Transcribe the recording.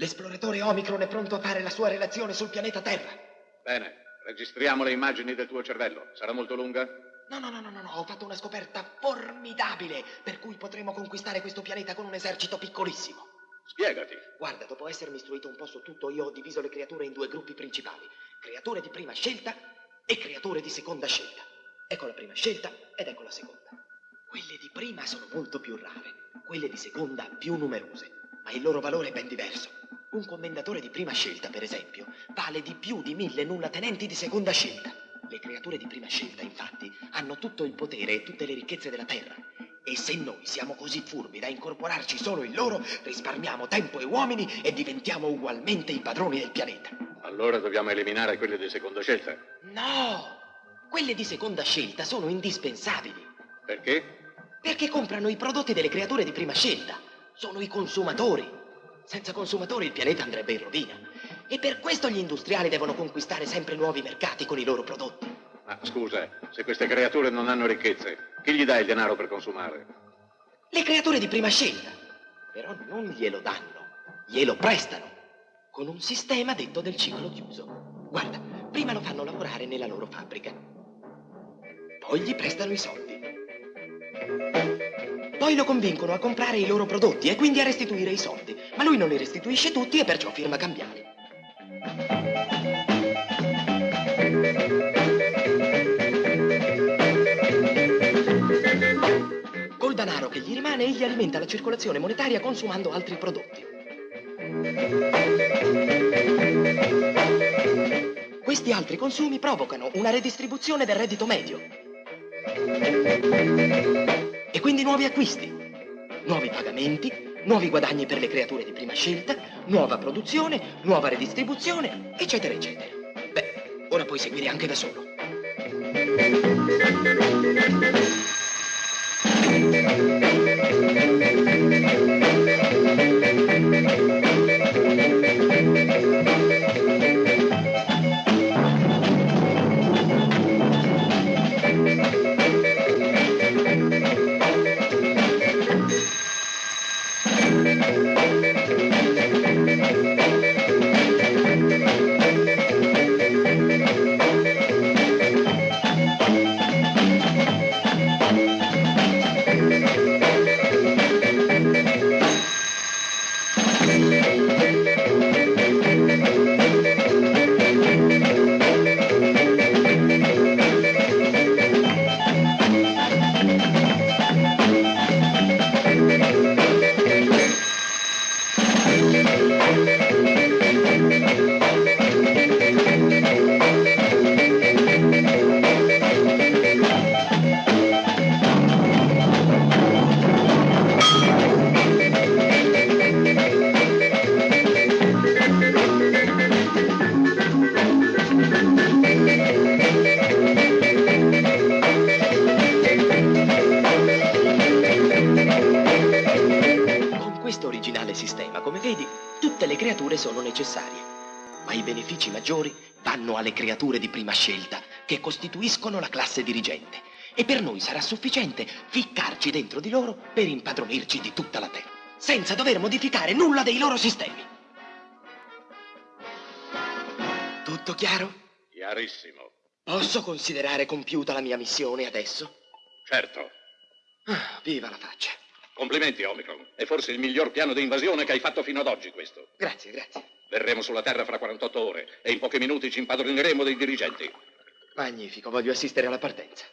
L'esploratore Omicron è pronto a fare la sua relazione sul pianeta Terra. Bene, registriamo le immagini del tuo cervello. Sarà molto lunga? No, no, no, no, no, ho fatto una scoperta formidabile, per cui potremo conquistare questo pianeta con un esercito piccolissimo. Spiegati. Guarda, dopo essermi istruito un po' su tutto, io ho diviso le creature in due gruppi principali. Creature di prima scelta e creature di seconda scelta. Ecco la prima scelta ed ecco la seconda. Quelle di prima sono molto più rare, quelle di seconda più numerose, ma il loro valore è ben diverso. Un commendatore di prima scelta, per esempio, vale di più di mille nullatenenti di seconda scelta. Le creature di prima scelta, infatti, hanno tutto il potere e tutte le ricchezze della Terra. E se noi siamo così furbi da incorporarci solo in loro, risparmiamo tempo e uomini e diventiamo ugualmente i padroni del pianeta. Allora dobbiamo eliminare quelle di seconda scelta. No! Quelle di seconda scelta sono indispensabili. Perché? Perché comprano i prodotti delle creature di prima scelta. Sono i consumatori. Senza consumatori il pianeta andrebbe in rovina. E per questo gli industriali devono conquistare sempre nuovi mercati con i loro prodotti. Ma scusa, se queste creature non hanno ricchezze, chi gli dà il denaro per consumare? Le creature di prima scelta. Però non glielo danno, glielo prestano. Con un sistema detto del ciclo chiuso. Guarda, prima lo fanno lavorare nella loro fabbrica. Poi gli prestano i soldi. Poi lo convincono a comprare i loro prodotti e quindi a restituire i soldi. Ma lui non li restituisce tutti e perciò firma cambiali. Col denaro che gli rimane egli alimenta la circolazione monetaria consumando altri prodotti. Questi altri consumi provocano una redistribuzione del reddito medio. Quindi nuovi acquisti, nuovi pagamenti, nuovi guadagni per le creature di prima scelta, nuova produzione, nuova redistribuzione, eccetera, eccetera. Beh, ora puoi seguire anche da solo. Con vedi, tutte le creature sono necessarie. Ma i benefici maggiori vanno alle creature di prima scelta, che costituiscono la classe dirigente. E per noi sarà sufficiente ficcarci dentro di loro per impadronirci di tutta la Terra, senza dover modificare nulla dei loro sistemi. Tutto chiaro? Chiarissimo. Posso considerare compiuta la mia missione adesso? Certo. Ah, viva la faccia. Complimenti, Omicron. È forse il miglior piano di invasione che hai fatto fino ad oggi, questo. Grazie, grazie. Verremo sulla Terra fra 48 ore e in pochi minuti ci impadroneremo dei dirigenti. Magnifico, voglio assistere alla partenza.